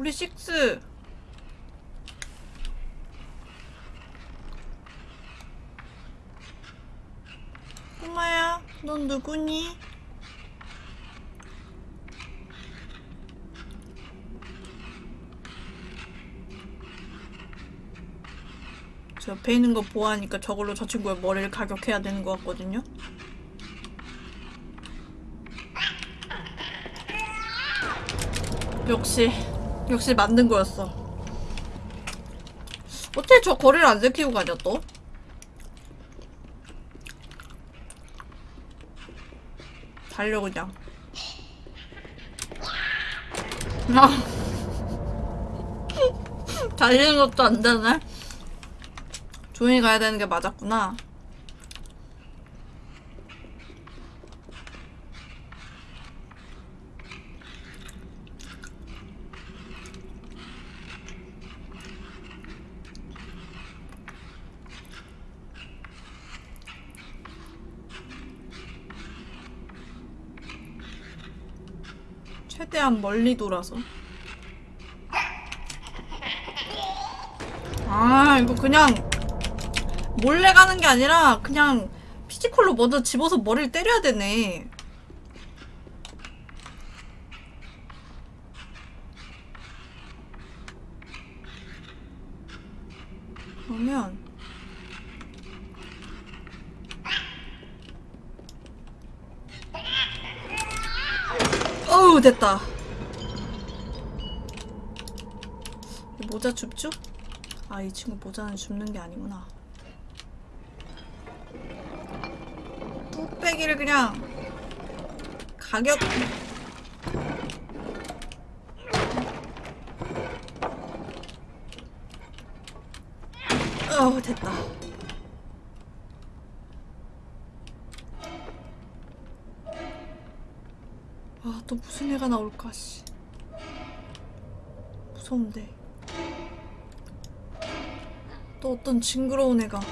우리 식스 꼬마야 넌 누구니? 저 옆에 있는 거 보아하니까 저걸로 저 친구의 머리를 가격해야 되는 것 같거든요. 역시 역시 만든 거였어. 어떻게 저 거리를 안 지키고 가냐 또? 달려 그냥. 아. 달리는 것도 안 되네. 조용히 가야 되는 게 맞았구나. 최대한 멀리 돌아서. 아, 이거 그냥 몰래 가는 게 아니라 그냥 physical로 먼저 집어서 머리를 때려야 되네. 그러면 어우 됐다. 모자 줍죠? 아 이 친구 모자는 줍는 게 아니구나. 뚝배기를 그냥 가격 어 됐다 아 또 무슨 애가 나올까 씨 무서운데 또 어떤 징그러운 애가 어!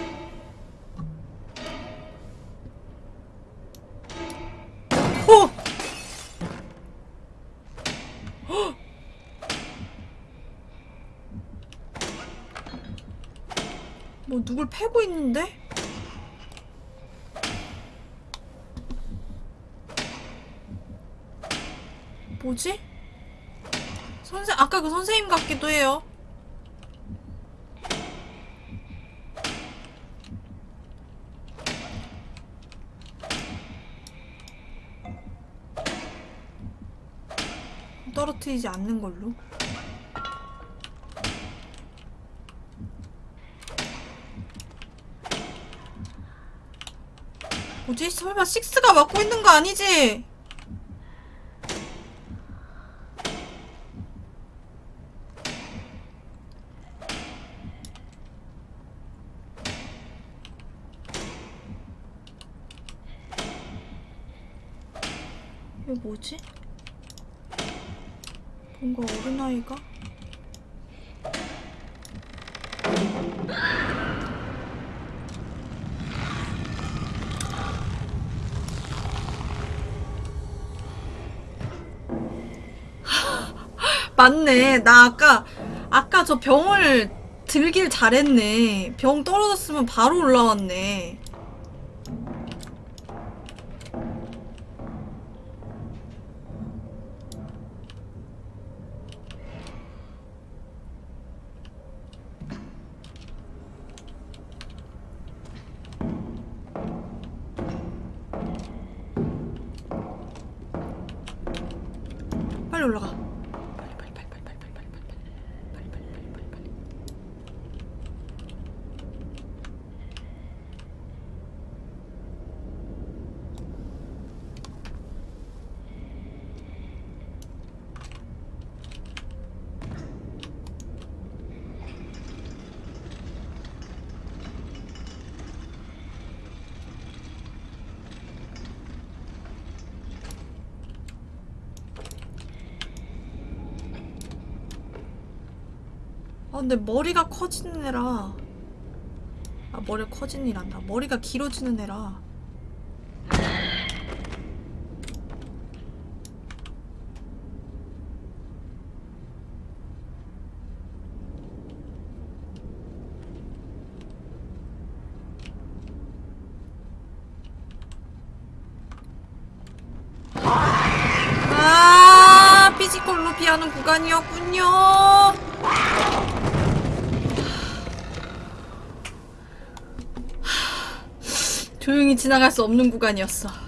헉! 뭐 누굴 패고 있는데? 뭐지? 선생 아까 그 선생님 같기도 해요. 떨어뜨리지 않는 걸로. 뭐지? 설마 식스가 맡고 있는 거 아니지? 이거 뭐지? 뭔가 어린아이가? 맞네. 나 아까, 아까 저 병을 들길 잘했네. 병 떨어졌으면 바로 올라왔네. 근데 머리가 커지는 애라. 아 머리가 커지는 이란다. 머리가 길어지는 애라 주의하는 구간이었군요. 조용히 지나갈 수 없는 구간이었어.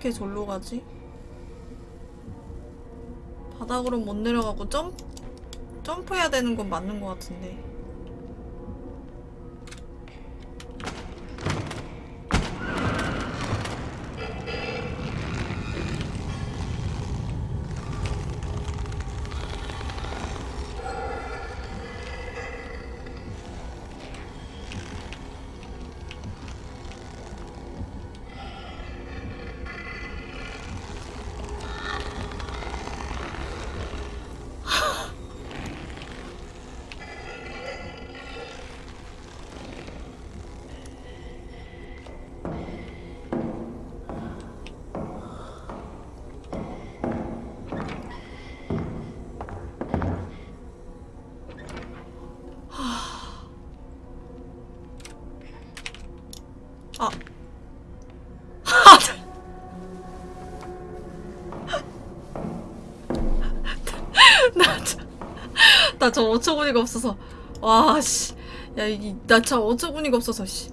어떻게 절로 가지? 바닥으로 못 내려가고 점, 점프해야 되는 건 맞는 것 같은데. 나저 어처구니가 없어서. 와, 씨. 야, 이, 나저 어처구니가 없어서, 씨.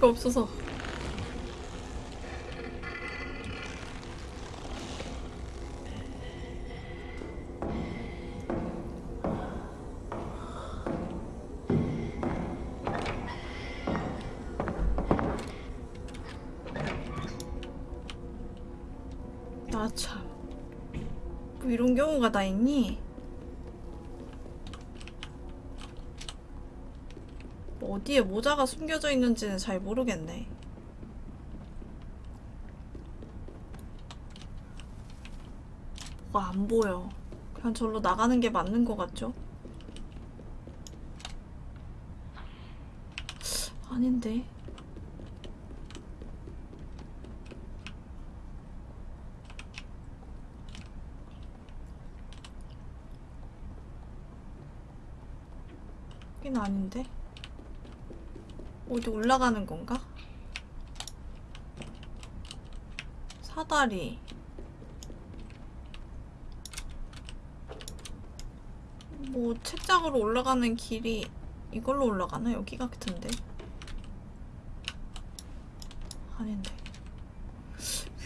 어처구니가 없어서. 나 참. 뭐 이런 경우가 다 있니? 뭐 어디에 모자가 숨겨져 있는지는 잘 모르겠네. 안 보여. 그냥 절로 나가는 게 맞는 것 같죠? 아닌데. 여긴 아닌데. 어디 올라가는 건가? 사다리. 뭐 책장으로 올라가는 길이 이걸로 올라가나? 여기 같은데. 아닌데.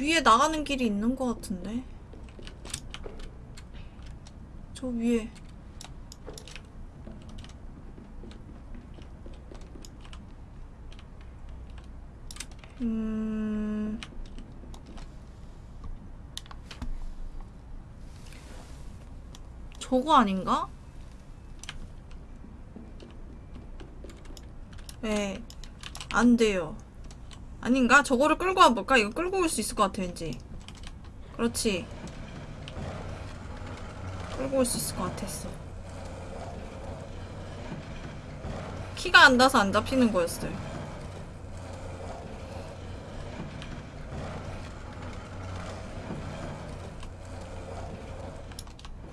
위에 나가는 길이 있는 것 같은데. 저 위에. 음... 저거 아닌가? 네, 안 돼요. 아닌가? 저거를 끌고 와볼까? 이거 끌고 올 수 있을 것 같아, 왠지. 그렇지. 끌고 올 수 있을 것 같았어. 키가 안 닿아서 안 잡히는 거였어요.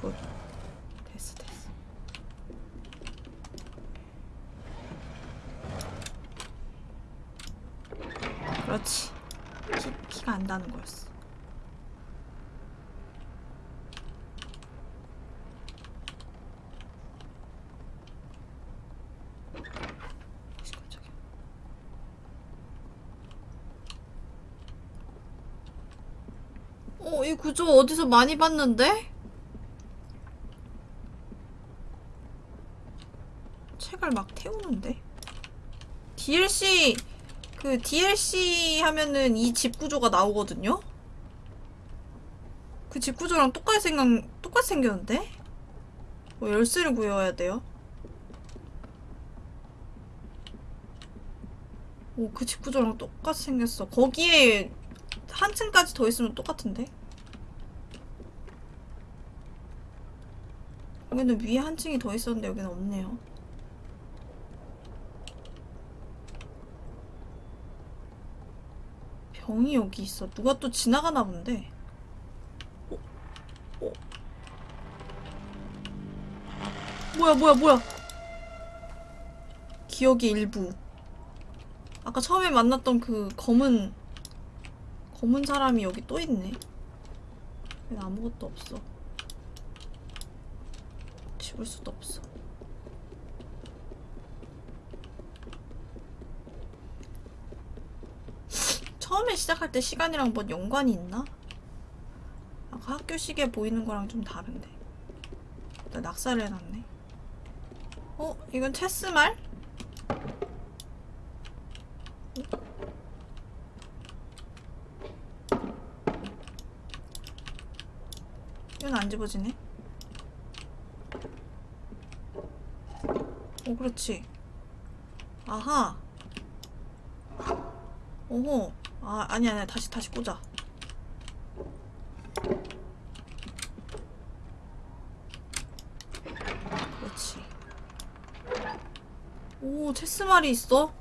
굿. 됐어, 됐어. 그렇지. 키, 키가 안 닿는 거였어. 어, 이 구조 어디서 많이 봤는데? 책을 막 태우는데? DLC, 그 DLC 하면은 이 집 구조가 나오거든요? 그 집 구조랑 똑같이 생각, 똑같이 생겼는데? 뭐 열쇠를 구해와야 돼요? 오, 그 집 구조랑 똑같이 생겼어. 거기에 한 층까지 더 있으면 똑같은데? 여기는 위에 한 층이 더 있었는데 여기는 없네요. 병이 여기 있어. 누가 또 지나가나 본데. 어? 어? 뭐야, 뭐야, 뭐야. 기억의 일부. 아까 처음에 만났던 그 검은 검은 사람이 여기 또 있네. 아무것도 없어. 집을 수도 없어. 처음에 시작할 때 시간이랑 뭔 연관이 있나? 아까 학교 시계 보이는 거랑 좀 다른데. 나 낙사를 해놨네. 어? 이건 체스말? 이건 안 집어지네. 오, 그렇지. 아하. 오호. 아, 아니, 아니, 다시, 다시 꽂아. 그렇지. 오, 체스말이 있어?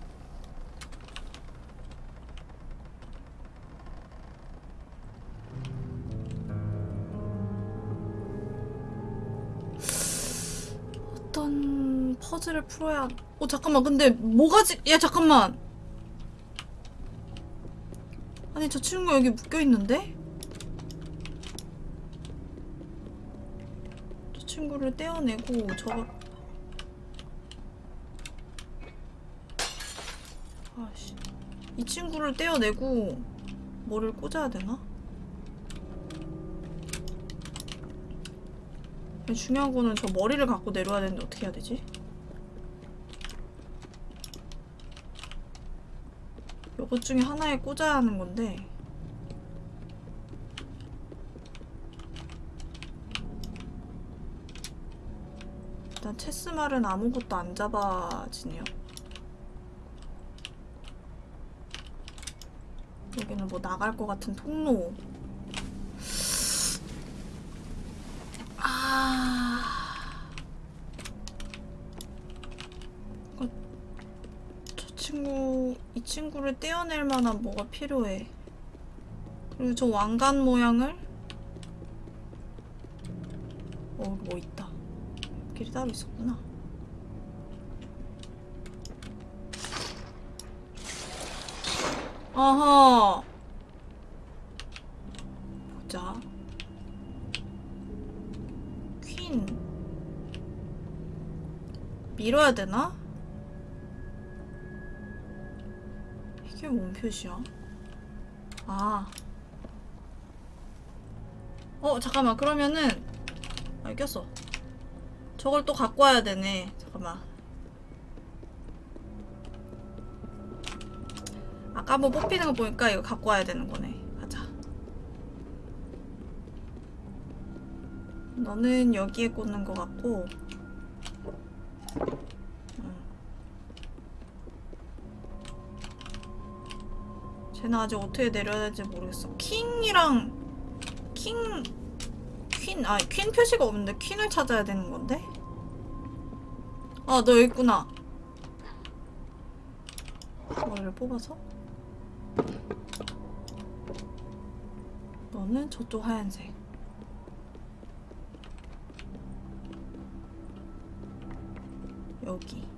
퍼즐을 풀어야 어 잠깐만 근데 뭐가지 야 잠깐만 아니 저 친구 여기 묶여있는데? 저 친구를 떼어내고 저거 아씨 이 친구를 떼어내고 뭐를 꽂아야 되나? 중요한 거는 저 머리를 갖고 내려야 되는데 어떻게 해야 되지? 요것 중에 하나에 꽂아야 하는 건데. 일단 체스말은 아무것도 안 잡아지네요. 여기는 뭐 나갈 것 같은 통로 아... 어, 저 친구, 이 친구를 떼어낼 만한 뭐가 필요해. 그리고 저 왕관 모양을 어, 뭐 있다. 길이 따로 있었구나. 어허. 보자. 퀸. 밀어야 되나? 표시야? 아. 어, 잠깐만. 그러면은, 아, 꼈어. 저걸 또 갖고 와야 되네. 잠깐만. 아까 뭐 뽑히는 거 보니까 이거 갖고 와야 되는 거네. 가자. 너는 여기에 꽂는 것 같고 쟤는 아직 어떻게 내려야 될지 모르겠어 킹이랑 킹 퀸, 아, 퀸 표시가 없는데 퀸을 찾아야 되는 건데? 아, 너 여기 있구나. 머리를 뽑아서? 너는 저쪽 하얀색. 여기.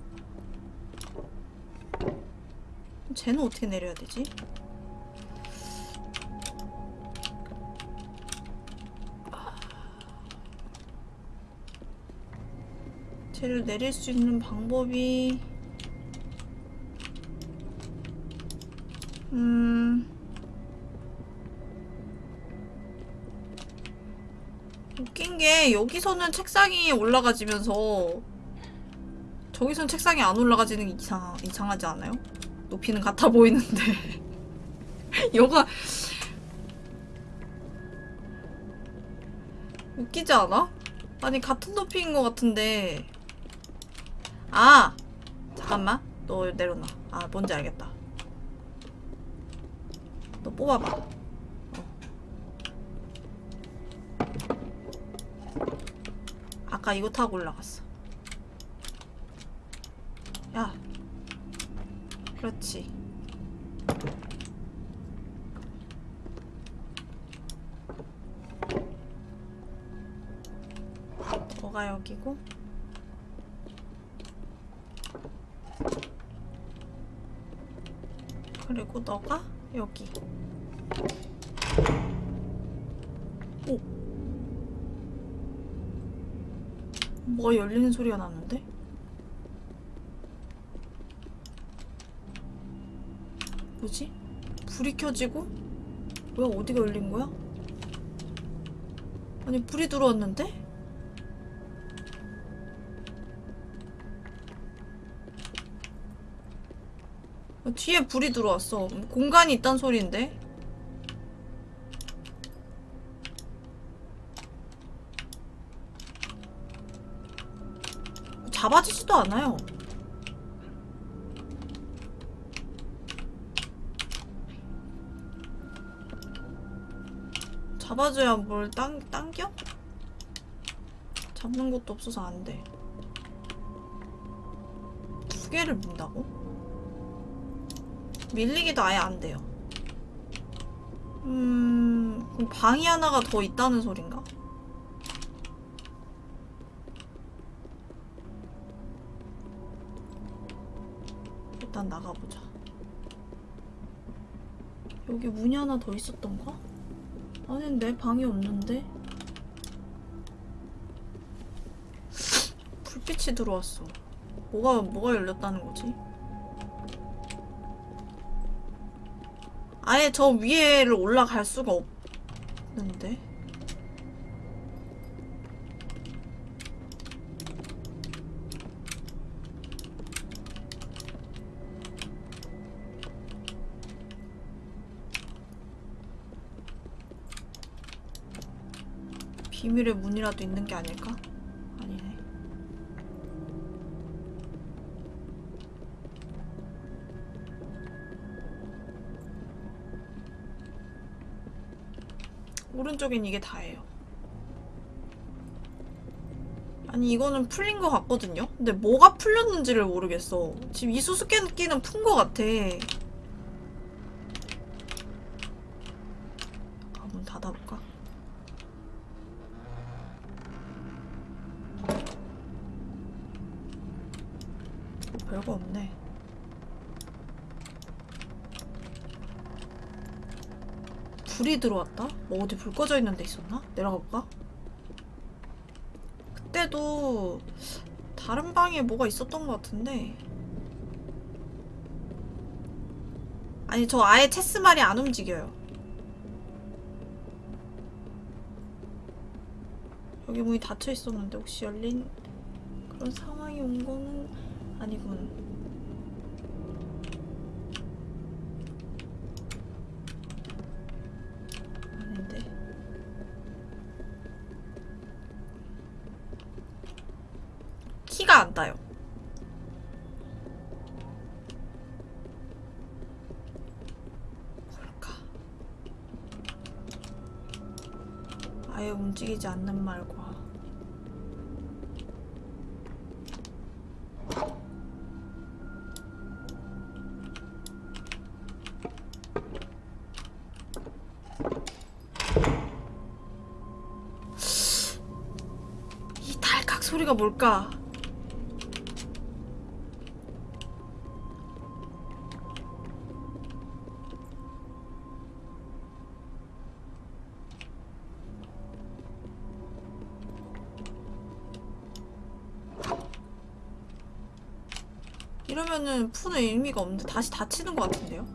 쟤는 어떻게 내려야 되지? 쟤를 내릴 수 있는 방법이 음 웃긴 게 여기서는 책상이 올라가지면서 저기선 책상이 안 올라가지는 게 이상, 이상하지 않아요? 높이는 같아 보이는데 여가 웃기지 않아? 아니 같은 높이인 것 같은데 아 잠깐만. 너 내려놔. 아 뭔지 알겠다. 너 뽑아봐. 어. 아까 이거 타고 올라갔어. 야. 그렇지. 너가 여기고 그리고 너가 여기 오 뭐가 열리는 소리가 나는데? 뭐지? 불이 켜지고? 뭐야 어디가 열린 거야? 아니 불이 들어왔는데? 뒤에 불이 들어왔어. 공간이 있단 소리인데? 잡아지지도 않아요. 잡아줘야 뭘 당, 당겨? 잡는 것도 없어서 안 돼. 두 개를 문다고? 밀리기도 아예 안 돼요. 음, 방이 하나가 더 있다는 소린가? 일단 나가보자. 여기 문이 하나 더 있었던가? 아닌데, 방이 없는데? 불빛이 들어왔어. 뭐가, 뭐가 열렸다는 거지? 아예 저 위에를 올라갈 수가 없는데. 비밀의 문이라도 있는 게 아닐까? 쪽엔 이게 다예요. 아니 이거는 풀린 것 같거든요? 근데 뭐가 풀렸는지를 모르겠어. 지금 이 수수께끼는 푼 것 같아. 아, 문 닫아볼까? 별거 없네. 불이 들어왔다? 뭐 어디 불 꺼져 있는 데 있었나? 내려가 볼까? 그때도 다른 방에 뭐가 있었던 것 같은데 아니 저 아예 체스말이 안 움직여요 여기 문이 닫혀 있었는데 혹시 열린 그런 상황이 온 거는 아니군 움직이지 않는 말과 이 달칵 소리가 뭘까? 이러면은 푸는 의미가 없는데 다시 닫히는 것 같은데요?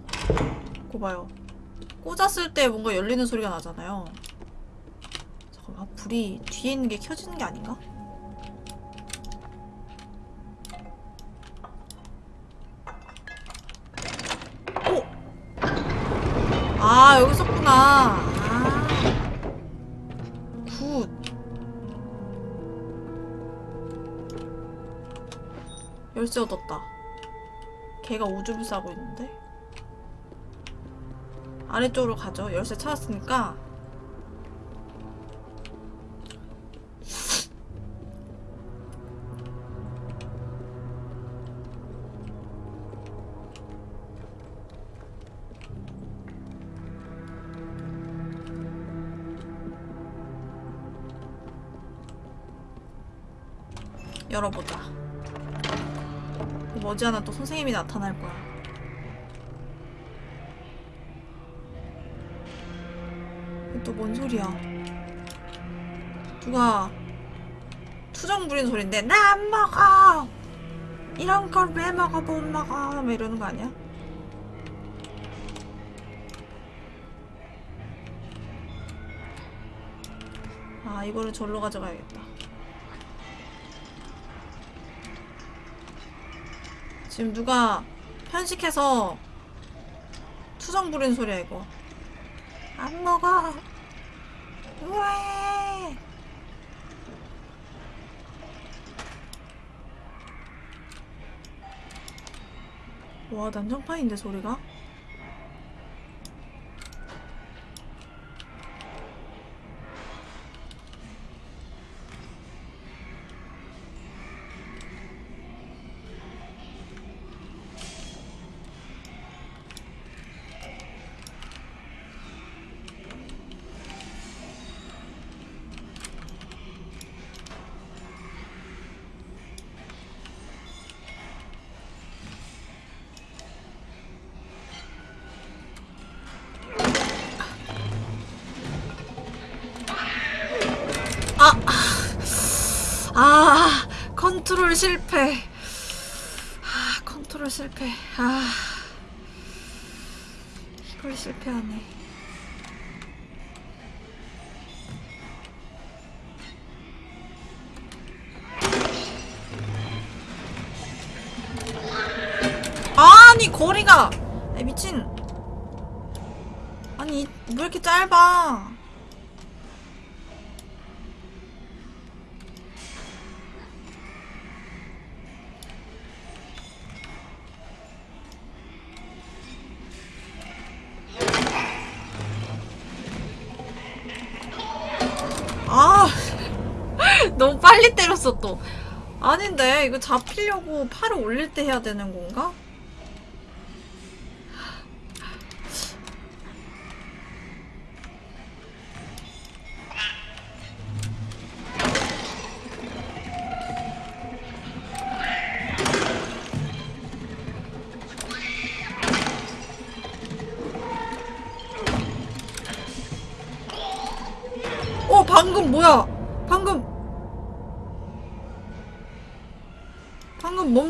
그거 봐요. 꽂았을 때 뭔가 열리는 소리가 나잖아요. 잠깐만 불이 뒤에 있는 게 켜지는 게 아닌가? 오! 아 여기 있었구나 아. good 열쇠 얻었다 걔가 오줌을 싸고 있는데? 아래쪽으로 가죠. 열쇠 찾았으니까. 열어보자. 머지않아 또 선생님이 나타날 거야. 또 뭔 소리야? 누가 투정 부리는 소린데 나 안 먹어! 이런 걸 왜 먹어 못 먹어 막 이러는 거 아니야? 아 이거를 절로 가져가야겠다. 지금 누가 편식해서 투정 부리는 소리야 이거. 안 먹어. 왜? 와 난장판인데 소리가 컨트롤 실패. 아 컨트롤 실패. 아 이걸 실패하네. 아니 거리가. 아, 미친. 아니 이- 왜 이렇게 짧아? 아 때렸어 또 아닌데 이거 잡히려고 팔을 올릴 때 해야 되는 건가?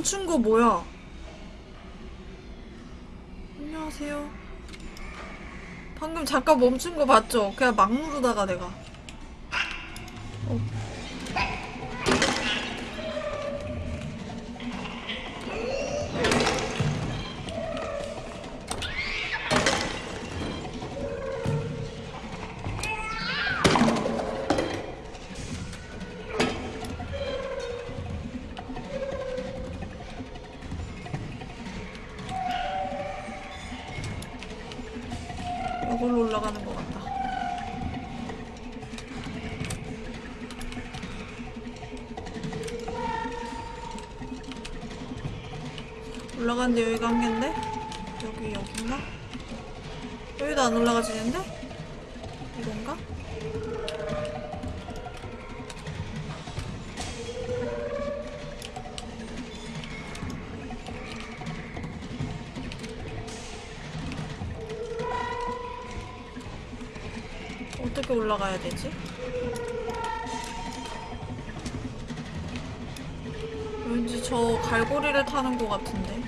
멈춘 거 뭐야? 안녕하세요. 방금 잠깐 멈춘 거 봤죠? 그냥 막 누르다가 내가. 어. 타는 것 같은데.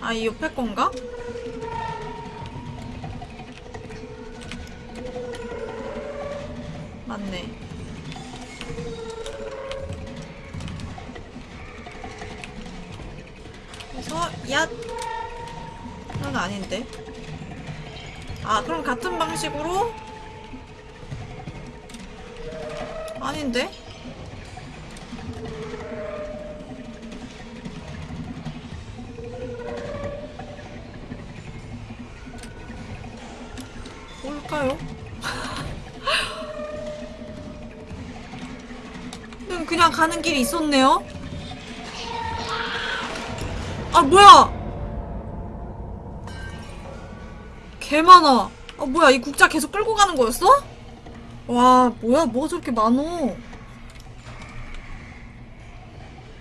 아, 이 옆에 건가? 맞네. 그래서 야 그건 아닌데. 아 그럼 같은 방식으로 길이 있었네요? 아 뭐야? 개 많아. 아 뭐야 이 국자 계속 끌고 가는 거였어? 와 뭐야 뭐가 저렇게 많어?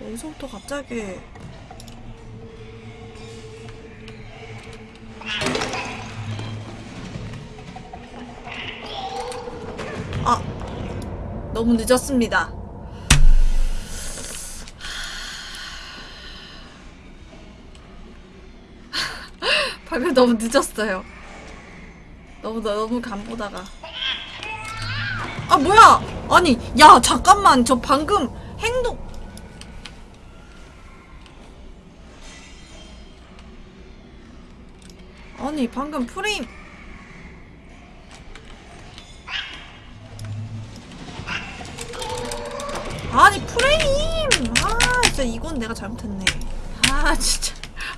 어디서부터 갑자기? 아 너무 늦었습니다 방금 너무 늦었어요. 너무 너무 간 보다가. 아 뭐야! 아니 야 잠깐만. 저 방금 행동. 아니 방금 프레임. 아니 프레임! 아 진짜 이건 내가 잘못했네. 아 진짜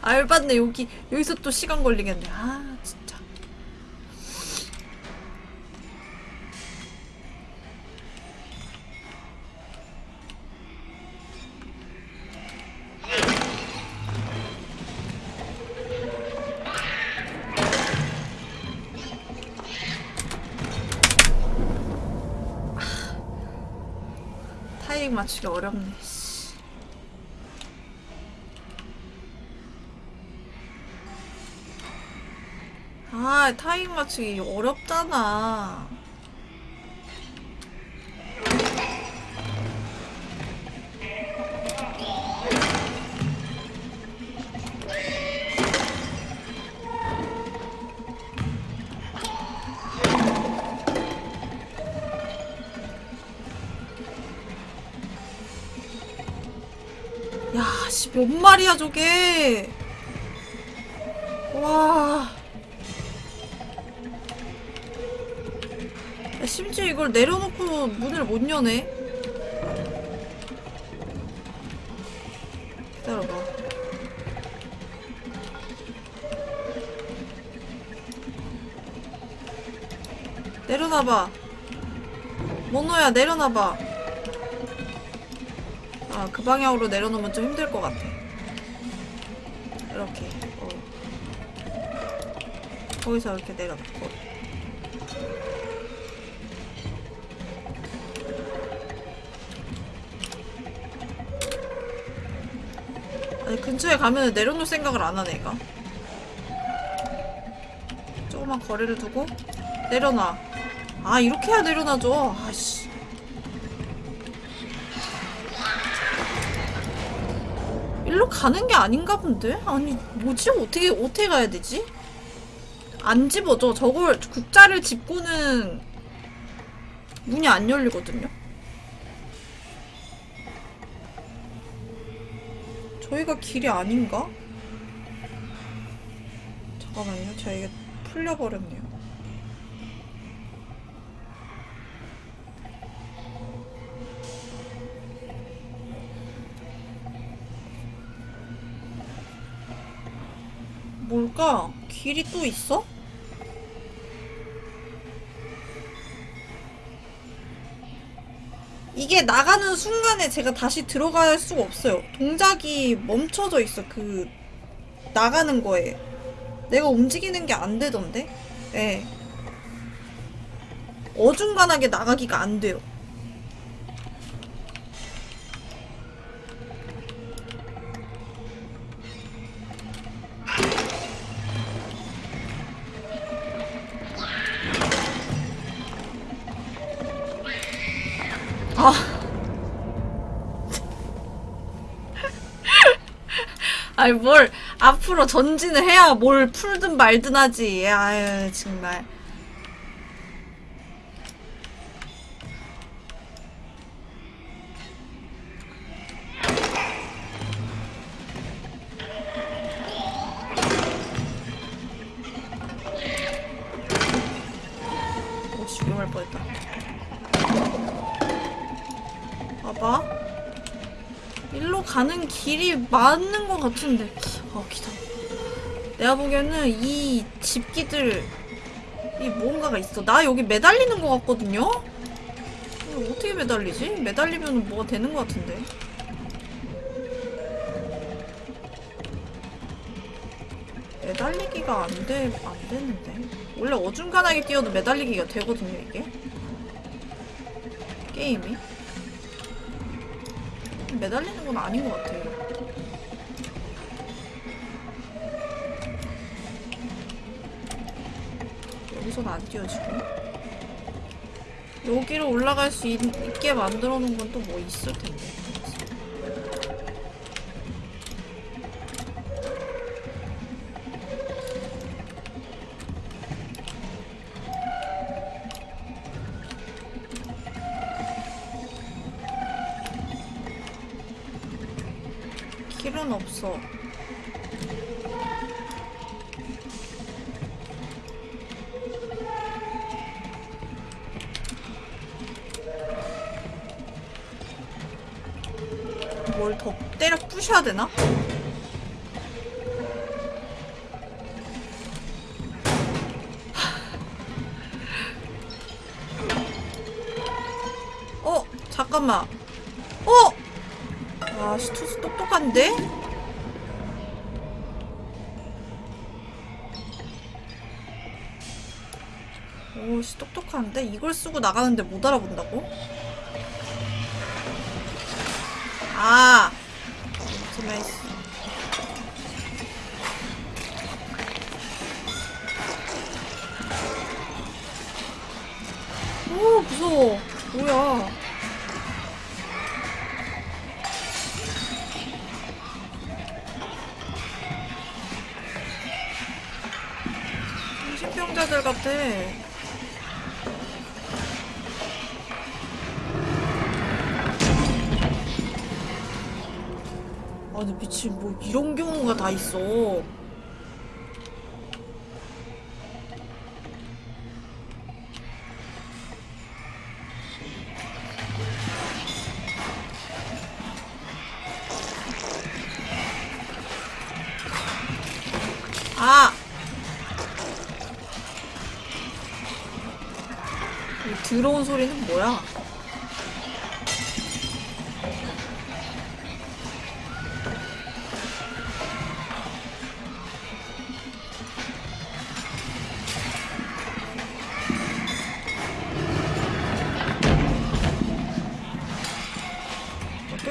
알봤네 여기. 여기서 또 시간 걸리겠네. 아 진짜. 타이밍 맞추기 어렵네 씨. 아 타이밍 맞추기 어렵잖아 야, 씨, 몇 마리야, 저게. 와. 심지어 이걸 내려놓고 문을 못 여네. 기다려봐. 내려놔봐. 모노야, 내려놔봐. 아, 그 방향으로 내려놓으면 좀 힘들 것 같아. 이렇게. 어. 거기서 이렇게 내려놓고. 근처에 가면 내려놓을 생각을 안 하네, 얘가. 조그만 거리를 두고 내려놔. 아, 이렇게 해야 내려놔줘. 아씨. 일로 가는 게 아닌가 본데? 아니 뭐지? 어떻게 어떻게 가야 되지? 안 집어져. 저걸 국자를 짚고는 문이 안 열리거든요. 저희가 길이 아닌가? 잠깐만요. 제가 이게 풀려버렸네요. 뭘까? 길이 또 있어? 이게 나가는 순간에 제가 다시 들어갈 수가 없어요. 동작이 멈춰져 있어. 그 나가는 거에. 내가 움직이는 게 안 되던데? 예. 어중간하게 나가기가 안 돼요. 아니 뭘 앞으로 전진을 해야 뭘 풀든 말든 하지. 아유 정말. 길이 맞는 것 같은데. 아, 기다려. 내가 보기에는 이 집기들, 이 뭔가가 있어. 나 여기 매달리는 것 같거든요? 어떻게 매달리지? 매달리면 뭐가 되는 것 같은데. 매달리기가 안 돼, 안 되는데. 원래 어중간하게 뛰어도 매달리기가 되거든요, 이게. 게임이. 매달리는 건 아닌 것 같아요. 여기서는 안 뛰어지고. 여기로 올라갈 수 있, 게 만들어 놓은 건 또 뭐 있을 텐데. 길은 없어. 부셔야 되나? 어 잠깐만 어 아, 시투스 똑똑한데? 오, 씨, 똑똑한데? 이걸 쓰고 나가는데 못 알아본다고? 아! 이런 경우가 다 있어.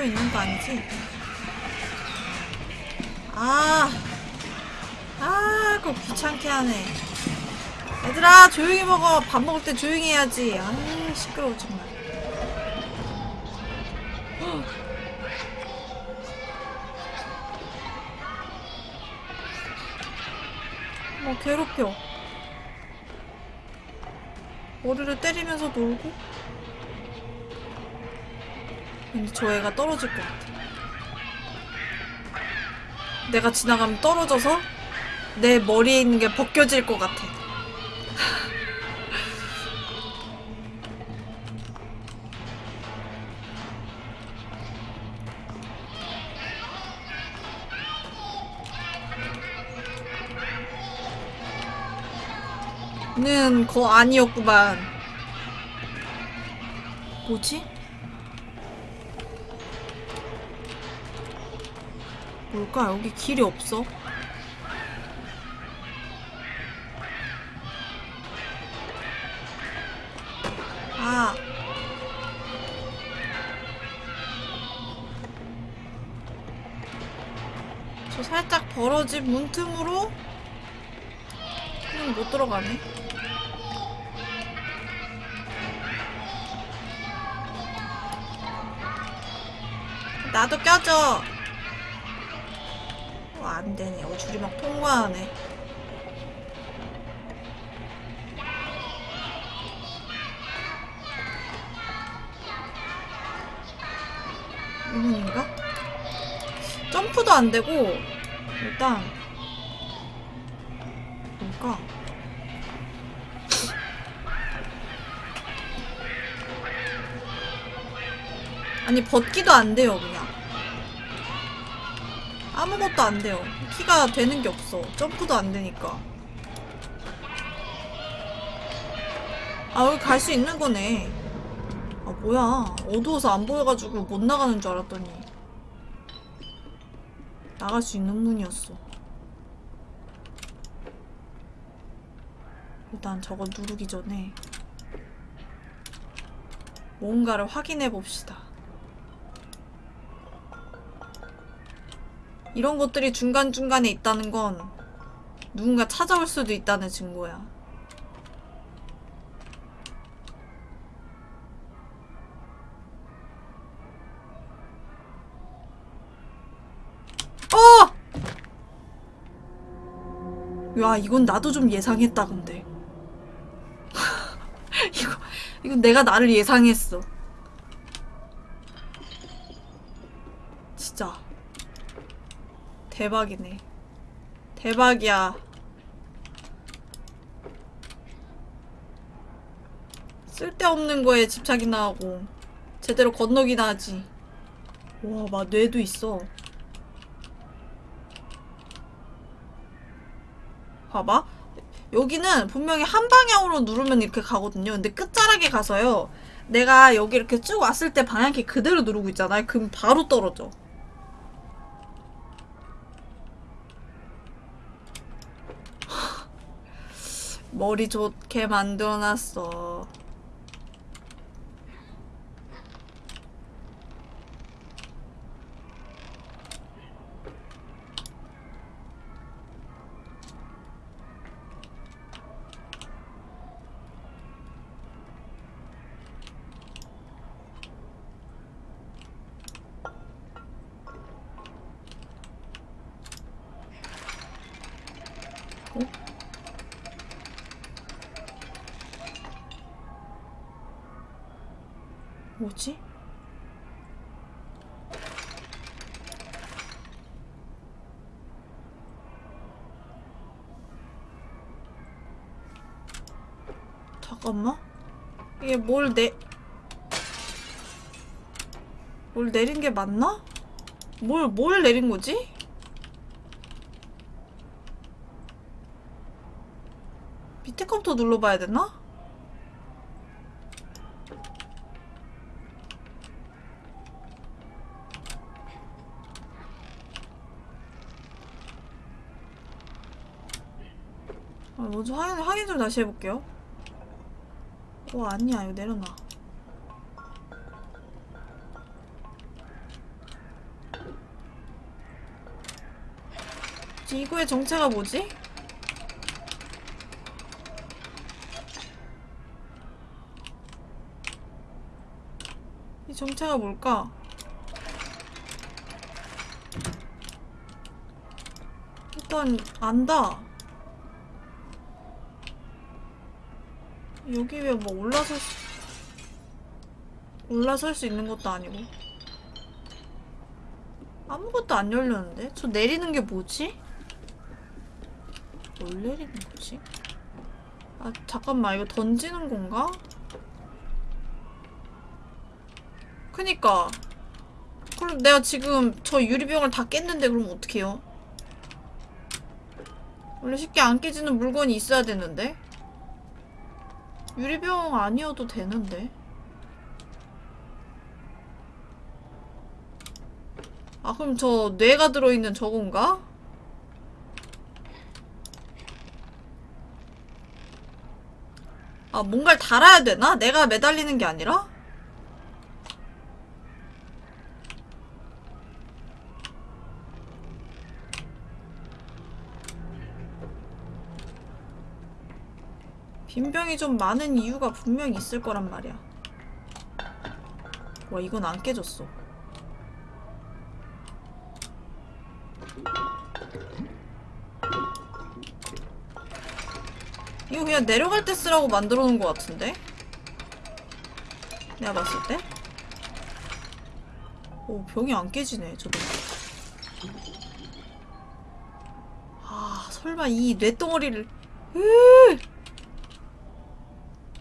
뭐또 있는 거 아니지? 아, 아, 그거 귀찮게 하네. 얘들아, 조용히 먹어. 밥 먹을 때 조용히 해야지. 아, 시끄러워, 정말. 뭐, 괴롭혀. 저 애가 떨어질 것 같아. 내가 지나가면 떨어져서 내 머리에 있는 게 벗겨질 것 같아. 는거 아니었구만. 뭐지? 뭘까? 여기 길이 없어. 아. 저 살짝 벌어진 문틈으로 그냥 못 들어가네. 나도 껴줘. 뭐 줄이 막 통과하네 이분인가? 점프도 안되고 일단 뭘까? 아니 벗기도 안돼요 아무것도 안 돼요. 키가 되는 게 없어. 점프도 안 되니까. 아 여기 갈 수 있는 거네. 아 뭐야. 어두워서 안 보여가지고 못 나가는 줄 알았더니. 나갈 수 있는 문이었어. 일단 저거 누르기 전에 뭔가를 확인해 봅시다. 이런 것들이 중간중간에 있다는 건 누군가 찾아올 수도 있다는 증거야. 어! 야, 이건 나도 좀 예상했다, 근데. 이거, 이건 내가 나를 예상했어. 진짜. 대박이네. 대박이야. 쓸데없는 거에 집착이나 하고, 제대로 건너기나 하지. 와, 막 뇌도 있어. 봐봐. 여기는 분명히 한 방향으로 누르면 이렇게 가거든요. 근데 끝자락에 가서요. 내가 여기 이렇게 쭉 왔을 때 방향키 그대로 누르고 있잖아요. 그럼 바로 떨어져. 머리 좋게 만들어놨어. 뭐지? 잠깐만. 이게 뭘 내, 뭘 내린 게 맞나? 뭘, 뭘 내린 거지? 밑에 컴퓨터 눌러봐야 되나? 아, 먼저 확인, 확인 좀 다시 해볼게요. 어, 아니야. 이거 내려놔. 이거의 정체가 뭐지? 이 정체가 뭘까? 일단 안다. 여기 왜 뭐 올라설 수 올라설 수 있는 것도 아니고 아무것도 안 열렸는데? 저 내리는 게 뭐지? 뭘 내리는 거지? 아 잠깐만 이거 던지는 건가? 그니까 그럼 내가 지금 저 유리병을 다 깼는데 그럼 어떡해요? 원래 쉽게 안 깨지는 물건이 있어야 되는데? 유리병 아니어도 되는데. 아, 그럼 저 뇌가 들어있는 저건가? 아, 뭔가를 달아야 되나? 내가 매달리는 게 아니라? 빈병이 좀 많은 이유가 분명히 있을 거란 말이야. 와, 이건 안 깨졌어. 이거 그냥 내려갈 때 쓰라고 만들어 놓은 것 같은데? 내가 봤을 때? 오, 병이 안 깨지네, 저도. 아, 설마 이 뇌덩어리를. 으으!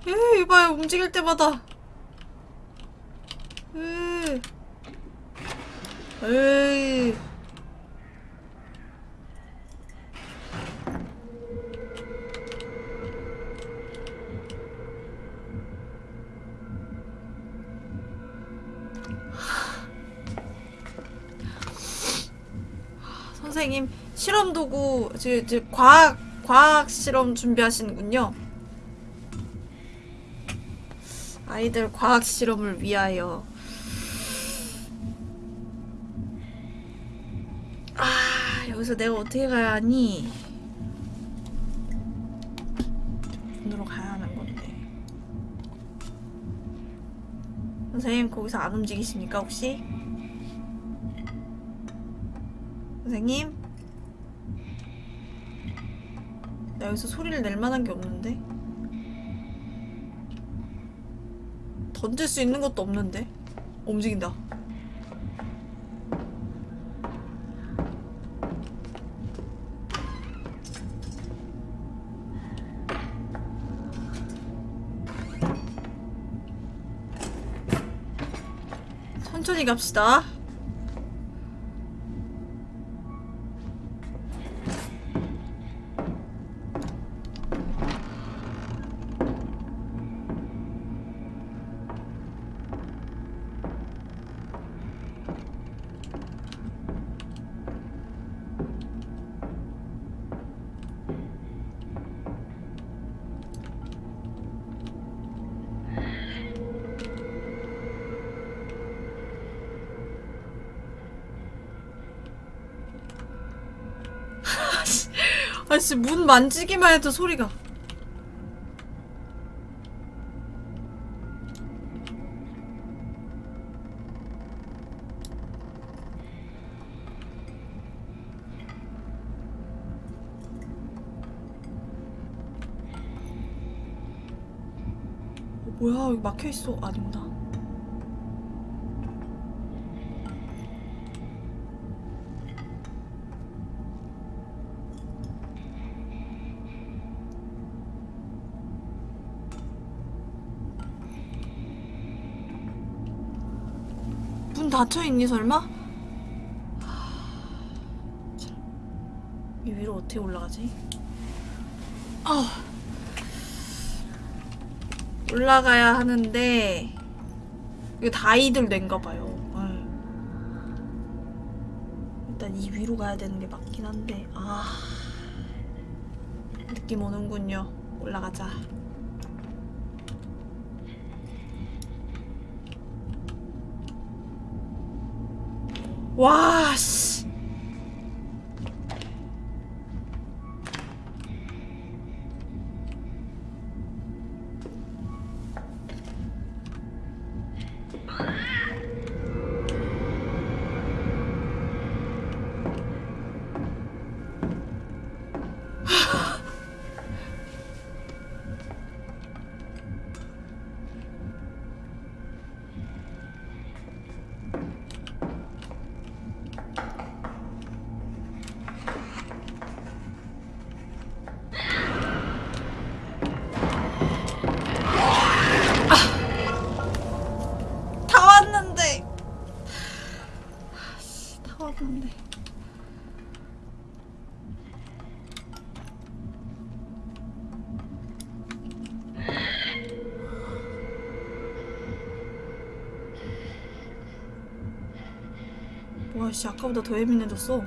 으, 이봐요, 움직일 때마다. 으. 에이. 선생님 실험 도구 저, 저 과학 과학 실험 준비하시는군요. 아이들 과학 실험을 위하여 아 여기서 내가 어떻게 가야 하니? 문으로 가야 하는 건데. 선생님 거기서 안 움직이십니까 혹시? 선생님? 나 여기서 소리를 낼 만한 게 없는데? 던질 수 있는 것도 없는데? 움직인다. 천천히 갑시다. 씨 문 만지기만 해도 소리가. 어, 뭐야 여기 막혀있어. 아니구 닫혀있니 설마? 이 위로 어떻게 올라가지? 아. 올라가야 하는데 이거 다 아이들 낸가봐요. 일단 이 위로 가야 되는 게 맞긴 한데. 아. 느낌 오는군요. 올라가자 와, 씨. 다 와, 씨, 아까보다 더 예민해졌어.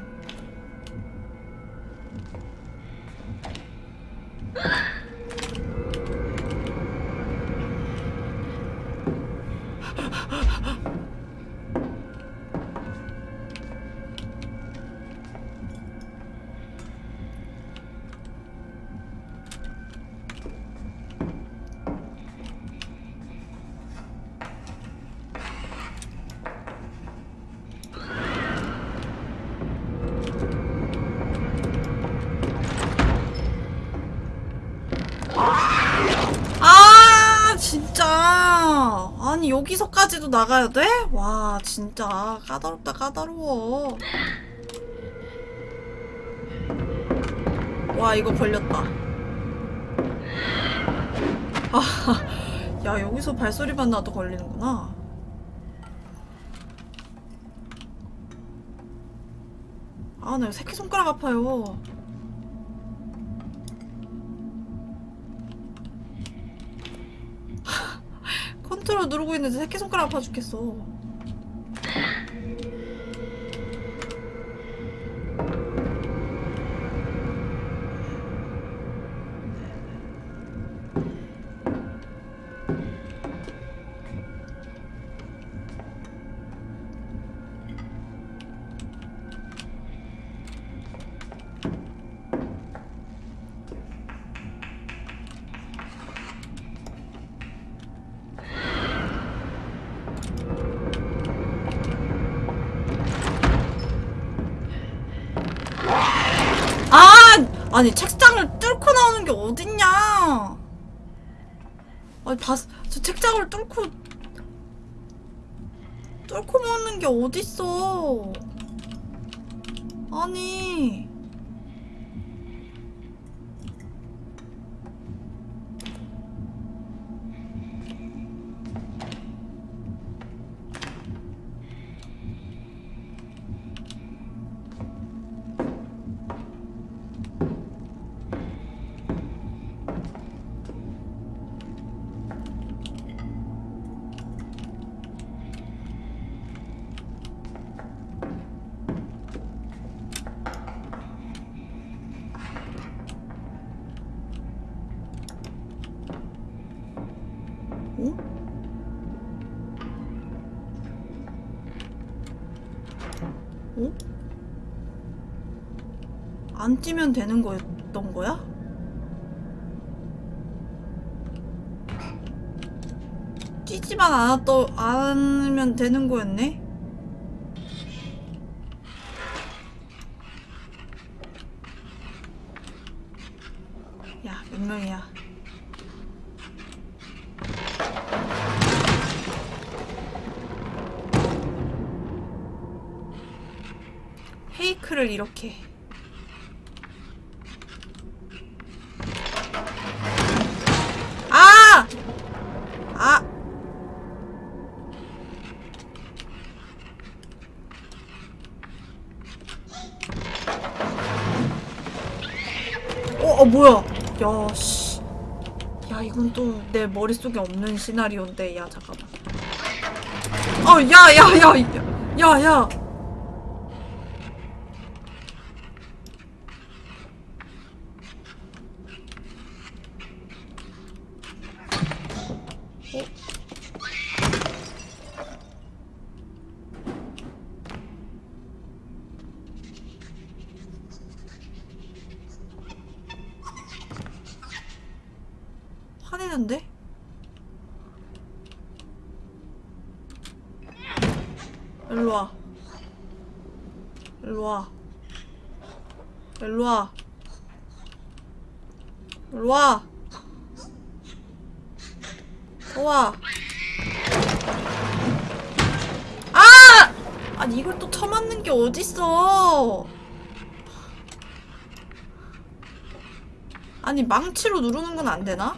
아 진짜 아니 여기서까지도 나가야 돼? 와 진짜 까다롭다 까다로워 와 이거 걸렸다 아, 야 여기서 발소리만 나도 걸리는구나 아, 나 새끼손가락 아파요. 있는데 새끼손가락 아파 죽겠어. 아! 아니 책장을 뚫고 나오는 게 어딨냐 아니 봤, 저 책장을 뚫고 뚫고 먹는 게 어딨어 아니 안 뛰면 되는 거였던 거야? 뛰지만 않았더, 않으면 되는 거였네? 야, 몇 명이야? 페이크를 이렇게 아! 아! 어, 어 뭐야? 야, 씨. 야, 이건 또 내 머릿속에 없는 시나리오인데. 야, 잠깐만. 어, 야, 야, 야, 야, 야, 야. 화내는데? 일로와 일로와 일로와 일로와 좋아 아! 아니 이걸 또 쳐맞는 게 어딨어 아니 망치로 누르는 건 안 되나?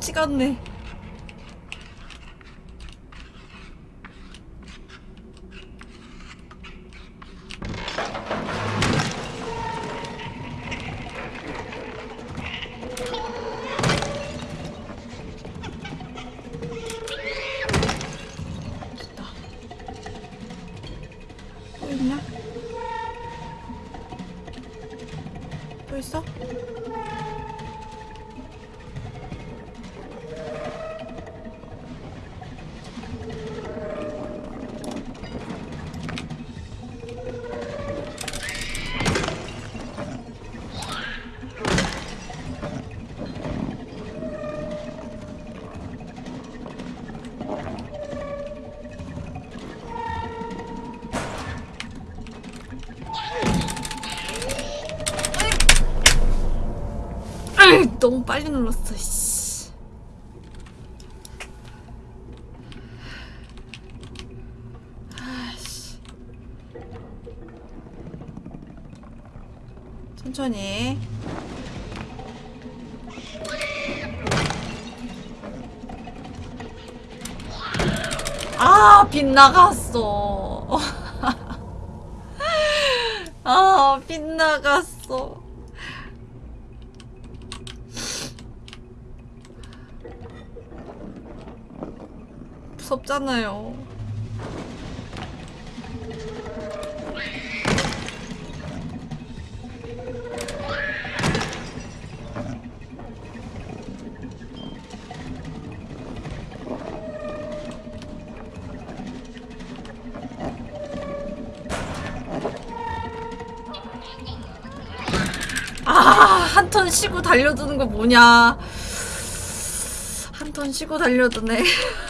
같네 너무 빨리 눌렀어. 씨. 아씨. 천천히. 아, 빗나갔어. 아, 빗나갔어. 무섭잖아요. 아, 한 턴 쉬고 달려드는 거 뭐냐. 한 턴 쉬고 달려드네.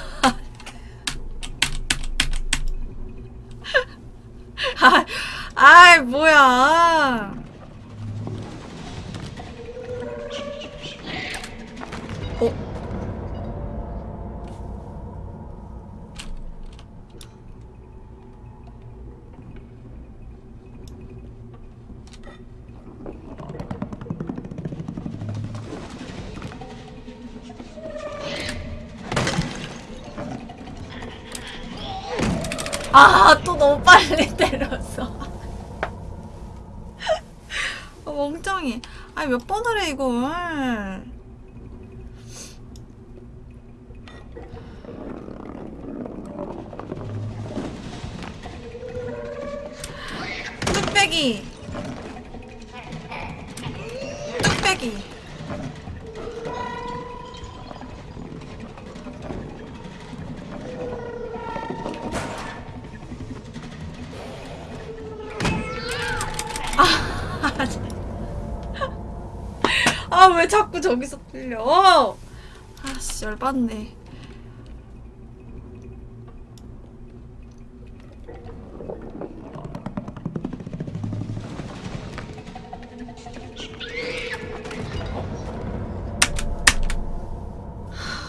어, 멍청이. 아니, 몇 번을 해, 이걸. 뚝배기. 저기서 들려? 아씨, 열받네.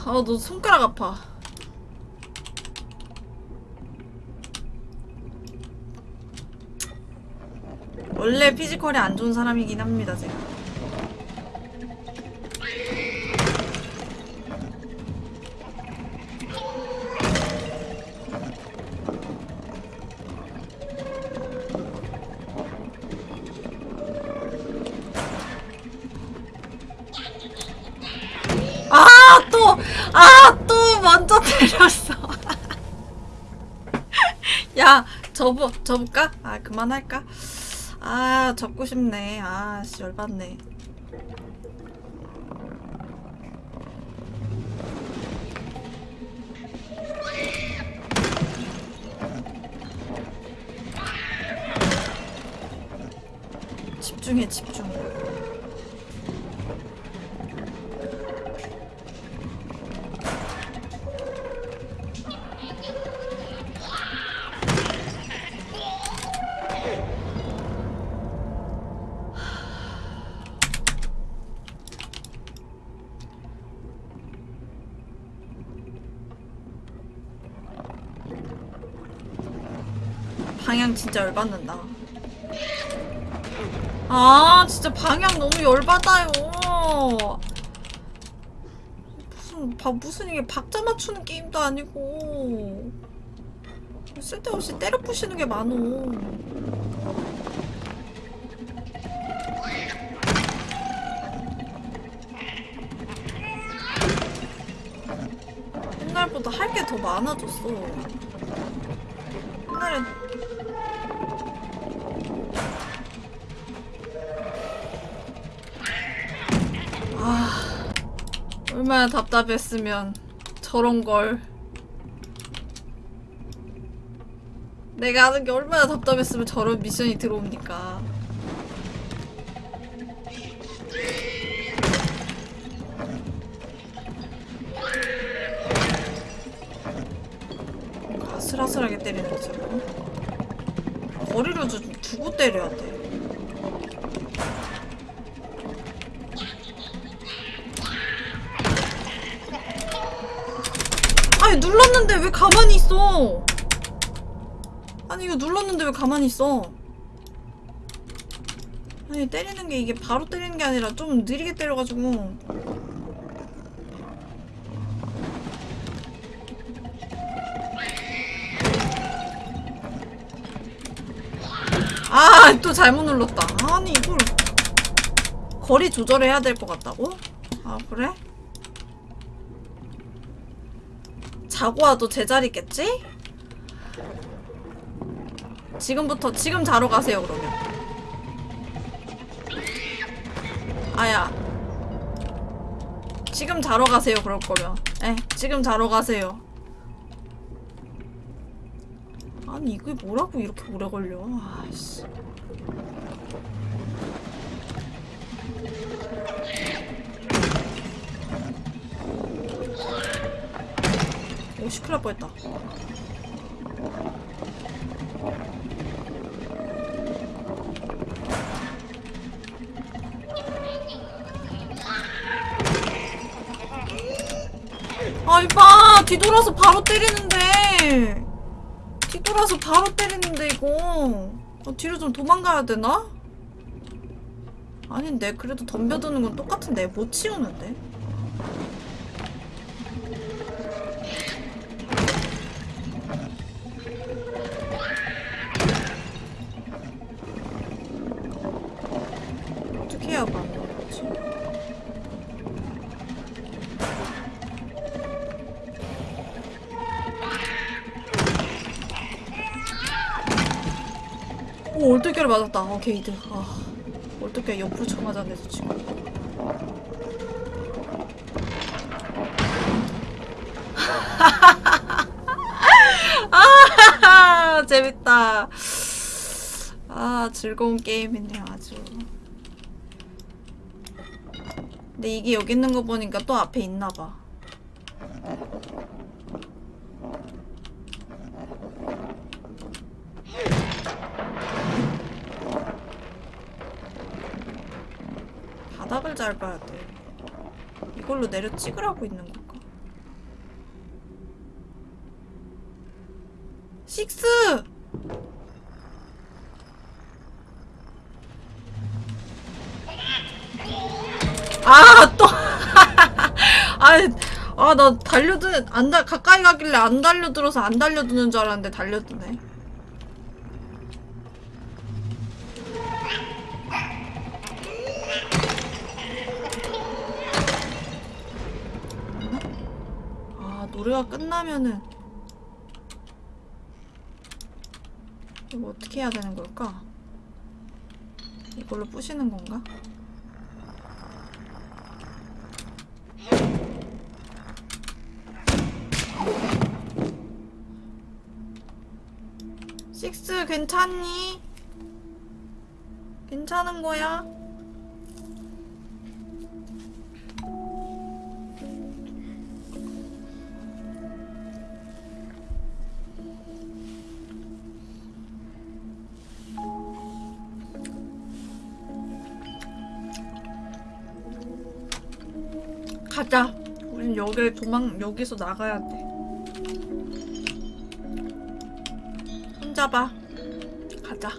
아, 너 손가락 아파. 원래 피지컬이 안 좋은 사람이긴 합니다, 제가. 접을까? 아, 그만할까? 아, 접고 싶네. 아, 씨, 열받네. 방향 진짜 열받는다. 아, 진짜 방향 너무 열받아요. 무슨, 바, 무슨 이게 박자 맞추는 게임도 아니고. 쓸데없이 때려 부시는 게 많어. 옛날보다 할 게 더 많아졌어. 답답했으면 저런 걸. 내가 하는 게 얼마나 답답했으면 저런 미션이 들어옵니까 가만히 있어? 아니 때리는 게 이게 바로 때리는 게 아니라 좀 느리게 때려가지고 아 또 잘못 눌렀다 아니 이걸 거리 조절해야 될 것 같다고? 아 그래? 자고 와도 제자리겠지? 지금부터 지금 자러 가세요 그러면. 아야. 지금 자러 가세요 그럴 거면. 에 지금 자러 가세요. 아니 이게 뭐라고 이렇게 오래 걸려? 아씨. 오 시클날 뻔했다 아 이봐 뒤돌아서 바로 때리는데. 뒤돌아서 바로 때리는데 이거. 아, 뒤로 좀 도망가야 되나? 아닌데 그래도 덤벼드는 건 똑같은데. 못 치우는데 맞았다. 어 게이드 아 올드결 옆으로 쳐맞았네 저 친구 아 재밌다. 아 즐거운 게임이네요 아주. 근데 이게 여기 있는 거 보니까 또 앞에 있나봐 바닥을 잘 봐야 돼. 이걸로 내려 찍으라고 있는 건가? 식스! 아, 또! 아, 아, 나 달려드, 안 달, 가까이 가길래 안 달려들어서 안 달려드는 줄 알았는데 달려드네. 아 노래가 끝나면은 이거 어떻게 해야 되는 걸까? 이걸로 부시는 건가? 식스 괜찮니? 괜찮은 거야? 여기 도망 여기서 나가야 돼. 손잡아. 가자.